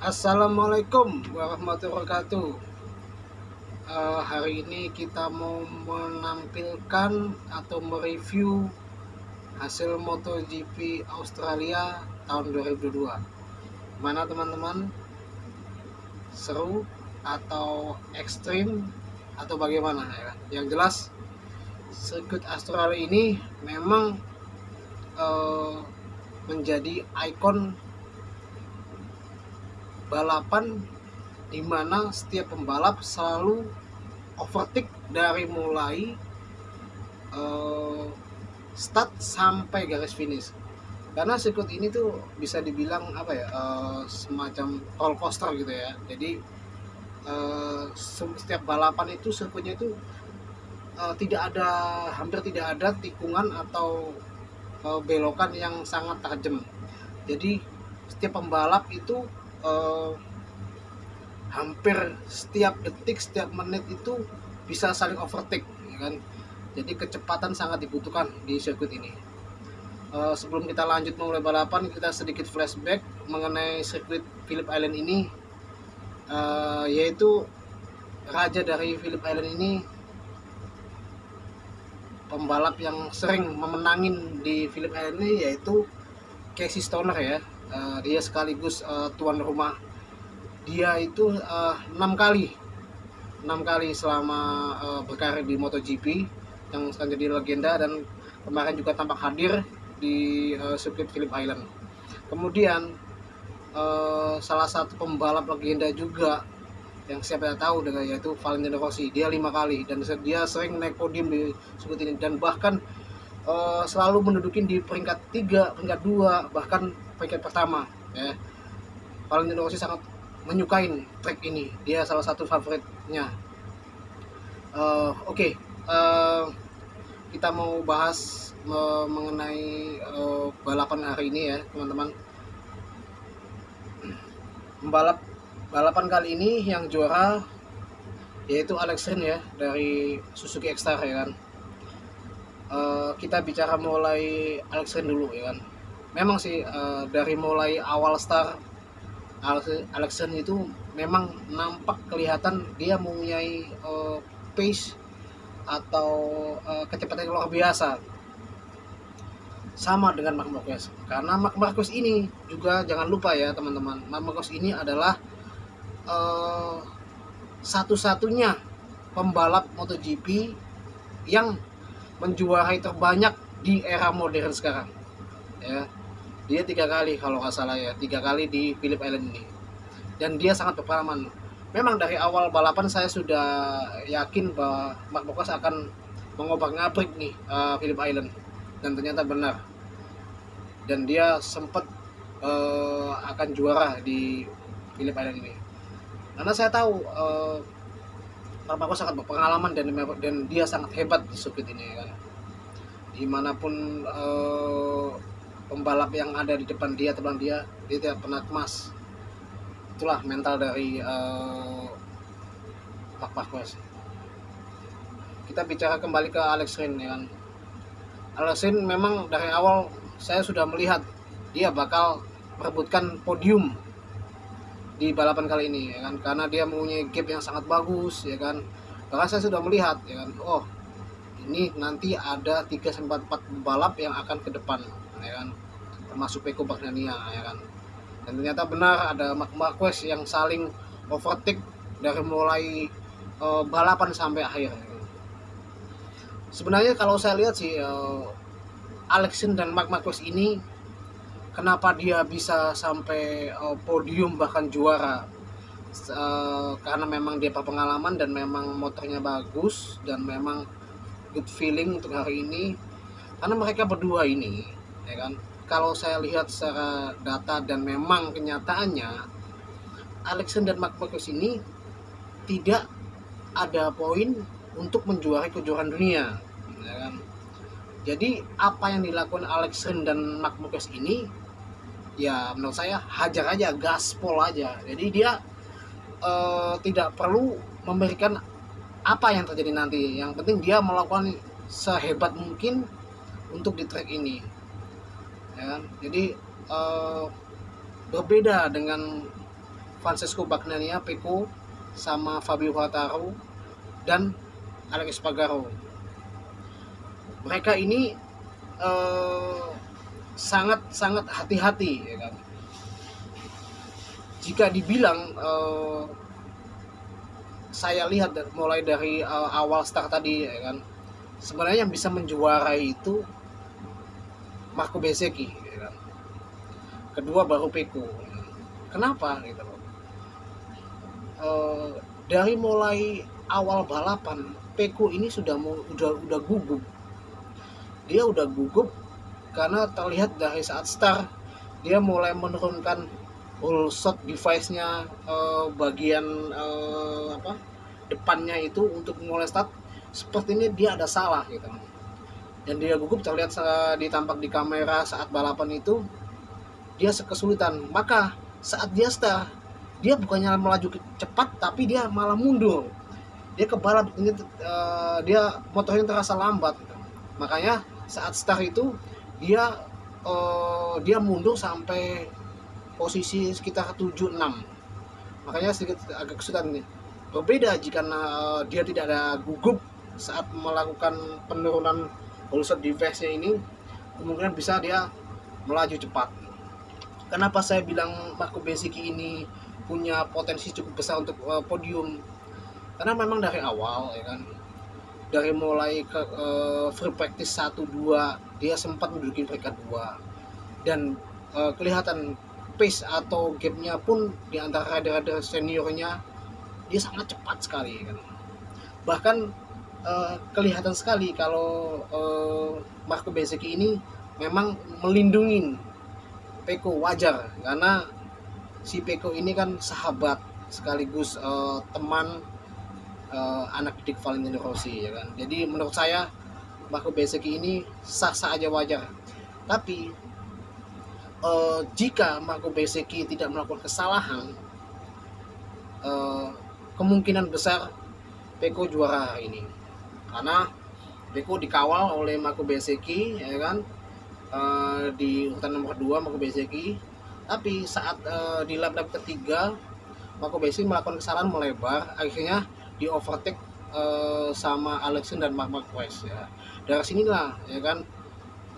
Assalamualaikum warahmatullahi wabarakatuh. Uh, Hari ini kita mau menampilkan atau mereview hasil MotoGP Australia tahun 2022 Mana teman-teman? Seru atau ekstrim? Atau bagaimana ya? Yang jelas sirkuit Australia ini memang uh, menjadi ikon balapan di mana setiap pembalap selalu overtake dari mulai uh, start sampai garis finish. Karena sirkuit ini tuh bisa dibilang apa ya uh, semacam roller coaster gitu ya. Jadi uh, setiap balapan itu sirkuitnya itu uh, tidak ada hampir tidak ada tikungan atau uh, belokan yang sangat tajam jadi setiap pembalap itu uh, hampir setiap detik setiap menit itu bisa saling overtake ya kan? Jadi kecepatan sangat dibutuhkan di sirkuit ini. Uh, sebelum kita lanjut mulai balapan kita sedikit flashback mengenai sirkuit Phillip Island ini. Uh, yaitu raja dari Phillip Island ini pembalap yang sering memenangin di Phillip Island ini yaitu Casey Stoner ya uh, dia sekaligus uh, tuan rumah. Dia itu eh, enam uh, kali. Enam kali selama uh, berkarir di MotoGP yang sekarang jadi legenda dan kemarin juga tampak hadir di uh, sirkuit Phillip Island. Kemudian uh, salah satu pembalap legenda juga yang siapa yang tahu dengan yaitu Valentino Rossi. Dia lima kali dan dia sering naik podium di sirkuit ini. Dan bahkan uh, selalu menduduki di peringkat tiga, peringkat dua bahkan peringkat pertama ya. Valentino Rossi sangat menyukai track ini. Dia salah satu favoritnya. Uh, oke okay. uh, eh, kita mau bahas uh, mengenai uh, balapan hari ini ya teman-teman. Balap balapan kali ini yang juara yaitu Alex Rin ya dari Suzuki X-Star ya kan. Uh, kita bicara mulai Alex Rin dulu ya kan memang sih uh, dari mulai awal start Alexen itu memang nampak kelihatan dia mempunyai uh, pace atau uh, kecepatan yang luar biasa. Sama dengan Mark Marquez. Karena Mark Marquez ini juga jangan lupa ya teman-teman Mark Marquez ini adalah uh, satu-satunya pembalap MotoGP yang menjuarai terbanyak di era modern sekarang ya dia tiga kali kalau nggak salah ya. Tiga kali di Phillip Island ini. Dan dia sangat berpengalaman. Memang dari awal balapan saya sudah yakin bahwa Mark Marquez akan mengobrak ngabrik nih uh, Phillip Island. Dan ternyata benar. Dan dia sempat uh, akan juara di Phillip Island ini. Karena saya tahu uh, Mark Marquez sangat berpengalaman dan dan dia sangat hebat di sirkuit ini kan di mana pun uh, pembalap yang ada di depan dia terbang dia dia tidak pernah emas itulah mental dari uh, Mark Marquez. Kita bicara kembali ke Alex Rin ya kan. Alex Rin memang dari awal saya sudah melihat dia bakal merebutkan podium di balapan kali ini ya kan. Karena dia mempunyai gap yang sangat bagus ya kan. Bahkan saya sudah melihat ya kan oh ini nanti ada 3 sampai 4 pembalap yang akan ke depan ya kan. Termasuk Peko Bagnania ya kan. Dan ternyata benar ada Mark Marquez yang saling overtake dari mulai uh, balapan sampai akhir. Sebenarnya kalau saya lihat sih uh, Alexin dan Mark Marquez ini kenapa dia bisa sampai uh, podium bahkan juara? Uh, karena memang dia berpengalaman dan memang motornya bagus dan memang good feeling untuk hari ini. Karena mereka berdua ini ya kan? Kalau saya lihat secara data dan memang kenyataannya Alexander McMarcus ini tidak ada poin untuk menjuarai kejuaraan dunia ya kan? jadi apa yang dilakukan Alexander dan McMarcus ini ya menurut saya hajar aja gaspol aja. Jadi dia uh, tidak perlu memberikan apa yang terjadi nanti. Yang penting dia melakukan sehebat mungkin untuk di track ini ya kan? jadi uh, berbeda dengan Francesco Bagnania Peko sama Fabio Quartararo dan Alex Espargaro mereka ini eh, sangat sangat hati-hati ya kan? Jika dibilang uh, saya lihat mulai dari uh, awal start tadi ya kan? Sebenarnya yang bisa menjuarai itu Marco kan? kedua baru Peko kenapa? Gitu loh. Uh, dari mulai awal balapan Peko ini sudah mau udah udah gugup. Dia udah gugup karena terlihat dari saat start dia mulai menurunkan full shot device-nya uh, bagian uh, apa depannya itu untuk mulai start. Seperti ini dia ada salah gitu dan dia gugup terlihat ditampak di kamera saat balapan itu dia kesulitan maka saat dia start dia bukannya melaju cepat tapi dia malah mundur. Dia ke balap ini uh, dia motornya terasa lambat. Makanya saat start itu dia uh, dia mundur sampai posisi sekitar 76 makanya sedikit agak kesulitan ini. Berbeda jika uh, dia tidak ada gugup saat melakukan penurunan holster device nya ini kemungkinan bisa dia melaju cepat. Kenapa saya bilang Marco Bezzecchi ini punya potensi cukup besar untuk uh, podium? Karena memang dari awal ya kan dari mulai ke uh, free practice 1 2 dia sempat menduduki peringkat 2 dan uh, kelihatan pace atau gapnya pun di antara rider-rider seniornya dia sangat cepat sekali kan. Bahkan uh, kelihatan sekali kalau uh, Marco Bezzecchi ini memang melindungi Peko wajar. Karena si Peko ini kan sahabat sekaligus uh, teman uh, anak didik Valentino Rossi ya kan? Jadi menurut saya Marco Bezzecchi ini sah-sah aja wajar. Tapi uh, jika Marco Bezzecchi tidak melakukan kesalahan uh, kemungkinan besar Peko juara hari ini karena Peko dikawal oleh Marco Bezzecchi ya kan? Uh, di urutan nomor 2 Marco Bezzecchi tapi saat uh, di lap-lap ketiga Marco Bezzecchi melakukan kesalahan melebar. Akhirnya di overtake uh, sama Alexander dan Mark Marquez ya. Dari sinilah ya kan?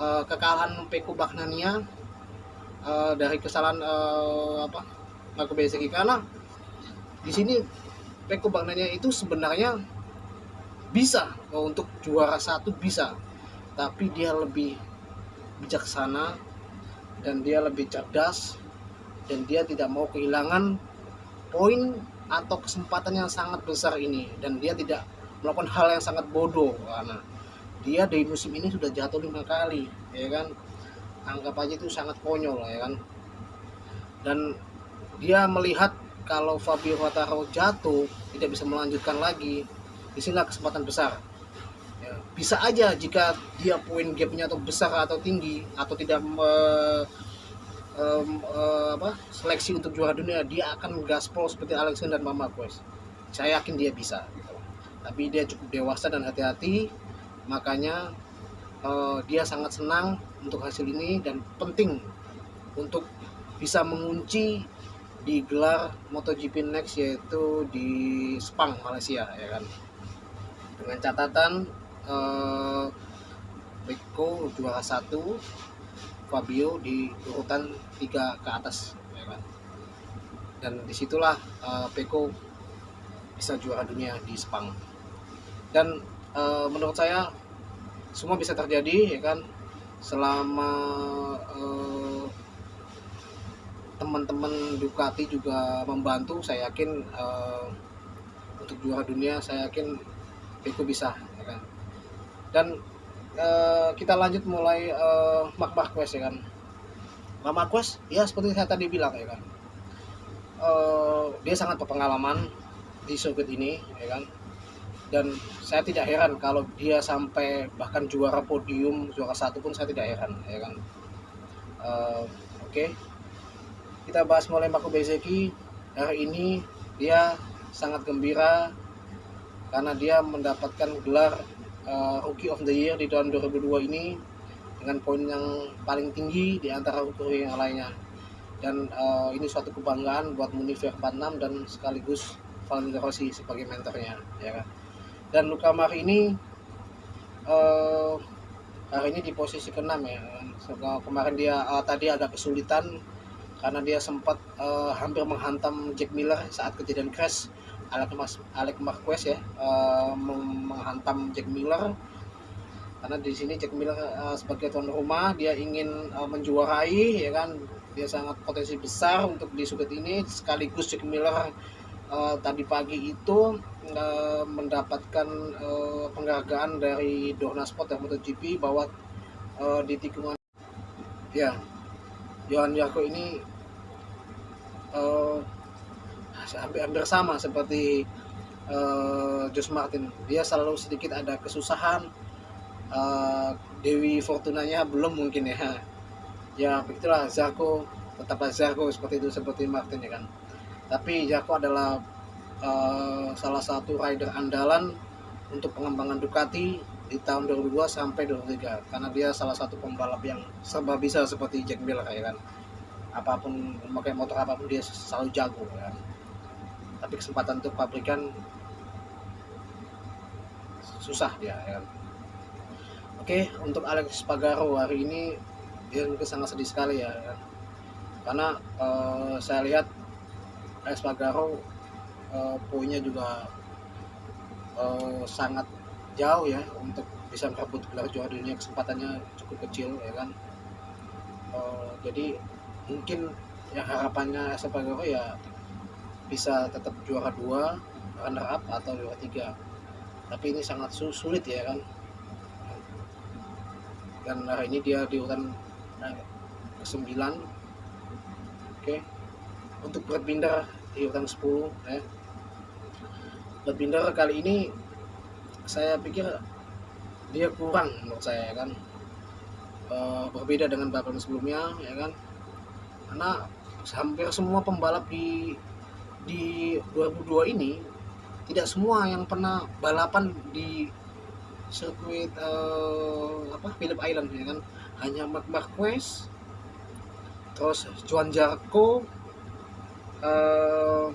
Uh, kekalahan Peko Bagnania uh, dari kesalahan uh, apa Marco Bezzecchi karena di sini Peko Bagnania itu sebenarnya bisa. Untuk juara satu bisa. Tapi dia lebih bijaksana dan dia lebih cerdas dan dia tidak mau kehilangan poin atau kesempatan yang sangat besar ini. Dan dia tidak melakukan hal yang sangat bodoh karena dia di musim ini sudah jatuh lima kali ya kan? Anggap aja itu sangat konyol ya kan? Dan dia melihat kalau Fabio Quartararo jatuh tidak bisa melanjutkan lagi di sinilah kesempatan besar. Ya, bisa aja jika dia poin gapnya atau besar atau tinggi atau tidak me, um, uh, apa seleksi untuk juara dunia dia akan gaspol seperti Alexander dan Mama Marquez saya yakin dia bisa. Tapi dia cukup dewasa dan hati-hati makanya uh, dia sangat senang untuk hasil ini dan penting untuk bisa mengunci di gelar MotoGP Next yaitu di Sepang Malaysia ya kan dengan catatan uh, Rico juara satu Fabio di urutan tiga ke atas ya kan? Dan di situlah uh, Peko bisa juara dunia di Sepang. Dan uh, menurut saya semua bisa terjadi ya kan? Selama uh, teman-teman Ducati juga membantu saya yakin uh, untuk juara dunia saya yakin itu bisa ya kan? Dan uh, kita lanjut mulai uh, Mark Marquez ya kan? Mark Marquez ya seperti saya tadi bilang ya kan? Uh, dia sangat berpengalaman di sirkuit ini ya kan? Dan saya tidak heran kalau dia sampai bahkan juara podium juara satu pun saya tidak heran ya kan? Uh, oke. Okay. kita bahas mulai Marco Bezzecchi hari ini dia sangat gembira karena dia mendapatkan gelar uh, Rookie of the Year di tahun 2002 ini dengan poin yang paling tinggi di antara rookie yang lainnya. Dan uh, ini suatu kebanggaan buat Munifir 46 dan sekaligus Valentino Rossi sebagai mentornya ya kan? Dan Luka Mari ini uh, hari ini di posisi ke-6 ya. Kemarin dia uh, tadi agak kesulitan karena dia sempat uh, hampir menghantam Jack Miller saat kejadian crash Alec, Mas, Alec Marquez ya uh, menghantam Jack Miller. Karena di sini Jack Miller uh, sebagai tuan rumah dia ingin uh, menjuarai ya kan? Dia sangat potensi besar untuk di sudut ini. Sekaligus Jack Miller uh, tadi pagi itu uh, mendapatkan uh, penghargaan dari Dorna Sport dan MotoGP bahwa uh, di tikungan ya Johan Yarko ini uh, hampir-hampir sama seperti uh, Josh Martin. Dia selalu sedikit ada kesusahan uh, Dewi Fortunanya belum mungkin ya. Ya begitulah Zarko tetaplah Zarko seperti itu seperti Martin ya kan. Tapi Zarko adalah uh, salah satu rider andalan untuk pengembangan Ducati di tahun 2002 sampai 2003 karena dia salah satu pembalap yang serba bisa seperti Jack Miller ya kan. Apa pun memakai motor apa pun dia selalu jago ya kan tapi kesempatan untuk pabrikan susah dia ya kan? Oke untuk Alex Pagaro hari ini dia mungkin sangat sedih sekali ya kan? karena uh, saya lihat AS Pagaro uh, poinnya juga uh, sangat jauh ya untuk bisa merebut gelar juara dunia. Kesempatannya cukup kecil ya kan? Uh, jadi mungkin yang harapannya AS Pagaro ya bisa tetap juara dua runner up atau juara tiga. Tapi ini sangat sulit ya kan? Dan hari ini dia di urutan ke 9 oke. Untuk berpindah di urutan 10 ya. Berpindah kali ini saya pikir dia kurang menurut saya ya kan? E, berbeda dengan balapan sebelumnya ya kan? Karena hampir semua pembalap di di 2002 ini tidak semua yang pernah balapan di sirkuit uh, apa Phillip Island ya kan? Hanya Mark Marquez terus Juan Jarko uh,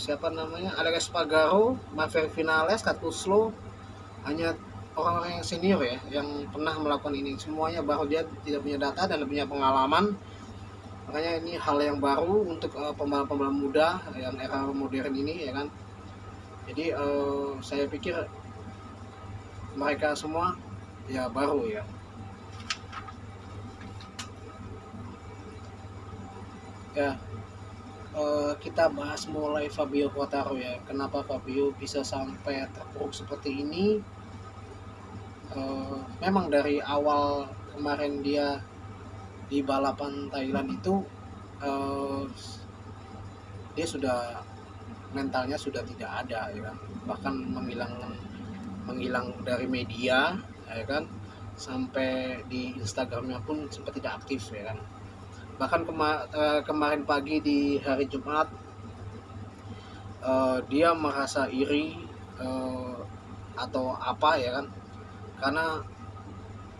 siapa namanya? Alex Pagaro Maverick Vinales Katuslo hanya orang-orang yang senior ya yang pernah melakukan ini. Semuanya baru dia tidak punya data dan punya pengalaman makanya ini hal yang baru untuk uh, pembalap-pembalap muda yang era modern ini ya kan? Jadi uh, saya pikir mereka semua ya baru ya. Ya uh, kita bahas mulai Fabio Quartaro ya. Kenapa Fabio bisa sampai terpuruk seperti ini? Uh, memang dari awal kemarin dia di balapan Thailand itu uh, dia sudah mentalnya sudah tidak ada ya kan? Bahkan menghilangkan menghilang dari media ya kan? Sampai di Instagramnya pun sempat tidak aktif ya kan? Bahkan kema uh, kemarin pagi di hari Jumat uh, dia merasa iri uh, atau apa ya kan? Karena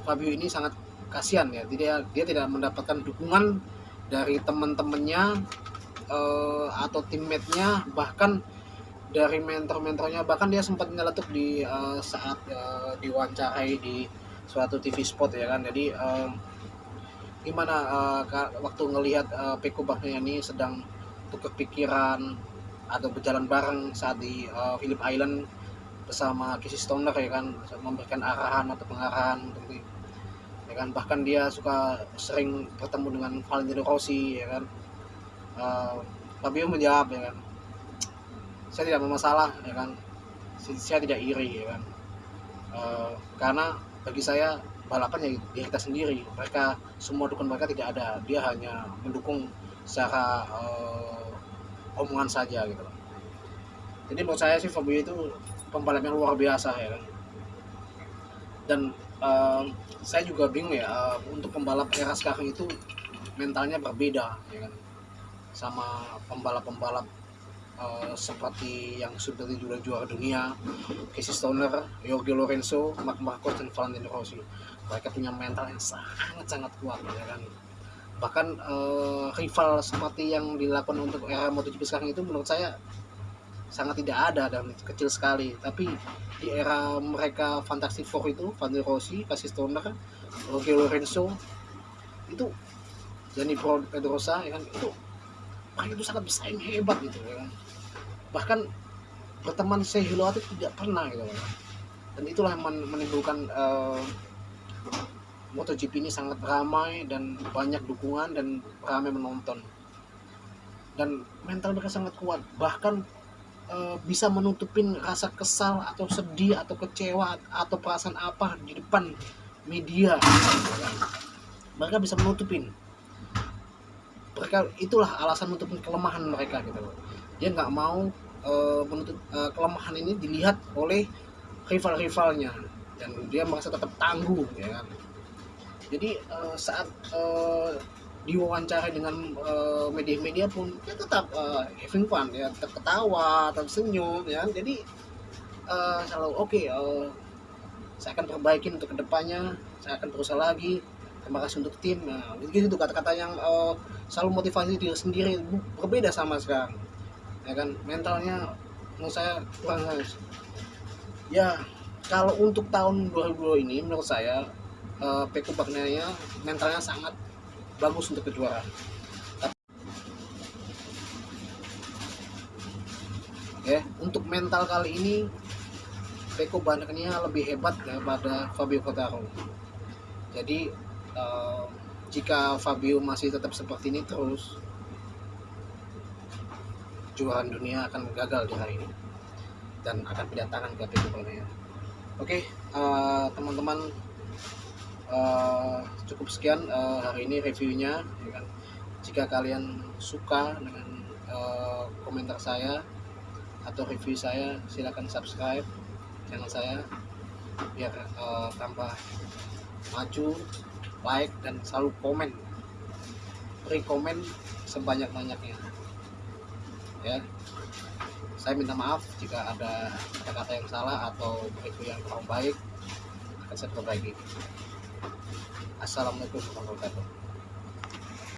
Fabio ini sangat kasihan ya. Dia dia tidak mendapatkan dukungan dari teman-temannya uh, atau teammate-nya bahkan dari mentor-mentornya. Bahkan dia sempat nyeletuk di uh, saat uh, diwawancarai di suatu TV spot ya kan. Jadi uh, gimana uh, waktu ngelihat uh, Peko ini sedang tukar pikiran atau berjalan bareng saat di uh, Phillip Island bersama Casey Stoner ya kan memberikan arahan atau pengarahan untuk kan. Bahkan dia suka sering bertemu dengan Valentino Rossi ya kan. Uh, Fabio menjawab ya kan. Saya tidak bermasalah ya kan. Saya tidak iri ya kan. Uh, karena bagi saya balapan ya dia kita sendiri. Mereka semua dukun mereka tidak ada. Dia hanya mendukung secara uh, omongan saja gitu jadi menurut saya sih Fabio itu pembalap yang luar biasa ya kan. Dan uh, saya juga bingung ya uh, untuk pembalap era sekarang itu mentalnya berbeda ya kan? Sama pembalap-pembalap uh, seperti yang sudah juara juara dunia Casey Stoner, Jorge Lorenzo, Mark Marcos dan Valentino Rossi. Mereka punya mental yang sangat sangat kuat ya kan? Bahkan eh, rival seperti yang dilakukan untuk era MotoGP sekarang itu menurut saya sangat tidak ada dan kecil sekali. Tapi di era mereka Fantastic Four itu Van der Rossi, Cassis Stoner, Jorge Lorenzo itu Gianni Pedrosa ya kan itu mereka itu sangat bersaing hebat gitu ya kan. Bahkan berteman Sehilo tidak pernah gitu kan. Dan itulah yang men- menimbulkan eh, MotoGP ini sangat ramai dan banyak dukungan dan ramai menonton. Dan mental mereka sangat kuat. Bahkan eh, bisa menutupin rasa kesal atau sedih atau kecewa atau perasaan apa di depan media. Mereka bisa menutupin. Mereka itulah alasan menutupin kelemahan mereka gitu dia nggak mau eh, menutup eh, kelemahan ini dilihat oleh rival-rivalnya. Dan dia merasa tetap tangguh ya kan. Jadi eh, saat eh, diwawancara dengan eh, media-media pun dia tetap eh, having fun ya. Tetap ketawa tetap senyum ya. Jadi eh, selalu oke eh, saya akan perbaikin untuk ke depannya. Saya akan berusaha lagi. Terima kasih untuk tim. Nah begitu tuh kata-kata yang eh, selalu motivasi diri sendiri. Berbeda sama sekarang ya kan? Mentalnya menurut saya kurang guys ya kalau untuk tahun 2022 ini menurut saya eh, Peko mentalnya sangat bagus untuk kejuaraan. Ya untuk mental kali ini Peko Bagnaia lebih hebat daripada Fabio Quartararo. Jadi eh, jika Fabio masih tetap seperti ini terus kejuaraan dunia akan gagal di hari ini dan akan pindah tangan ke Peko oke eh, teman-teman eh, cukup sekian eh, hari ini reviewnya ya kan. jika kalian suka dengan eh, komentar saya atau review saya silakan subscribe channel saya biar eh, tambah maju like dan selalu komen. Beri komen sebanyak banyaknya ya. Saya minta maaf jika ada kata-kata yang salah atau review yang kurang baik akan saya perbaiki assalamualaikum warahmatullahi wabarakatuh